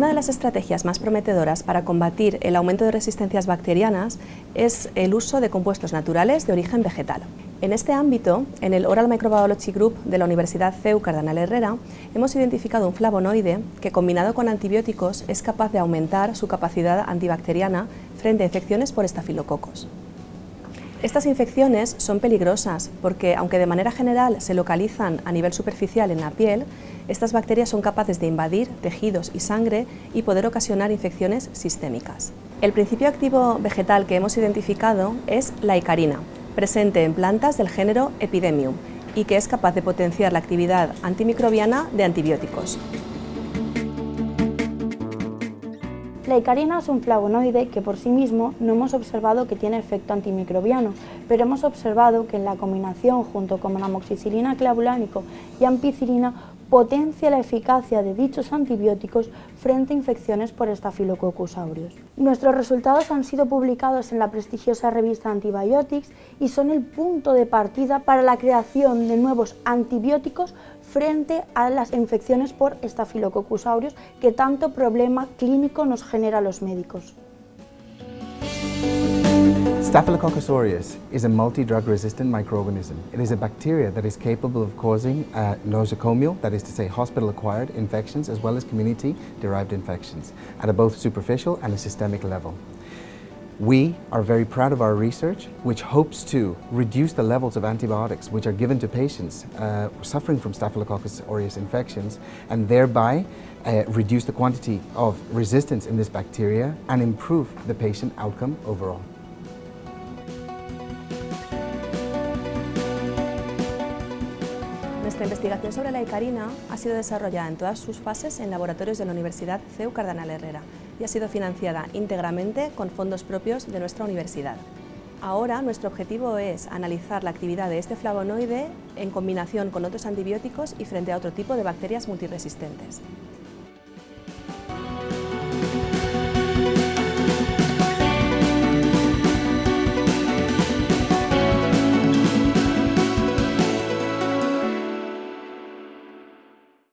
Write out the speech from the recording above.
las estrategias más prometedoras para combatir el aumento de resistencias bacterianas es el uso de compuestos naturales de origen vegetal. En este ámbito, en el Oral Microbiology Group de la Universidad CEU Cardenal Herrera, hemos identificado un flavonoide que combinado con antibióticos es capaz de aumentar su capacidad antibacteriana frente a infecciones por estafilococos. Estas infecciones son peligrosas porque, aunque de manera general se localizan a nivel superficial en la piel, estas bacterias son capaces de invadir tejidos y sangre y poder ocasionar infecciones sistémicas. El principio activo vegetal que hemos identificado es la icarina, presente en plantas del género Epidemium y que es capaz de potenciar la actividad antimicrobiana de antibióticos. La icarina es un flavonoide que por sí mismo no hemos observado que tiene efecto antimicrobiano, pero hemos observado que en la combinación junto con amoxicilina clavulánico y ampicilina potencia la eficacia de dichos antibióticos frente a infecciones por Staphylococcus aureus. Nuestros resultados han sido publicados en la prestigiosa revista Antibiotics y son el punto de partida para la creación de nuevos antibióticos frente a las infecciones por Staphylococcus aureus que tanto problema clínico nos genera los médicos. Staphylococcus aureus is a multi-drug resistant microorganism. It is a bacteria that is capable of causing uh, nosocomial, that is to say hospital-acquired infections, as well as community-derived infections at a both superficial and a systemic level. We are very proud of our research, which hopes to reduce the levels of antibiotics which are given to patients uh, suffering from Staphylococcus aureus infections, and thereby uh, reduce the quantity of resistance in this bacteria and improve the patient outcome overall. Nuestra investigación sobre la icarina ha sido desarrollada en todas sus fases en laboratorios de la Universidad CEU Cardenal Herrera y ha sido financiada íntegramente con fondos propios de nuestra universidad. Ahora nuestro objetivo es analizar la actividad de este flavonoide en combinación con otros antibióticos y frente a otro tipo de bacterias multiresistentes.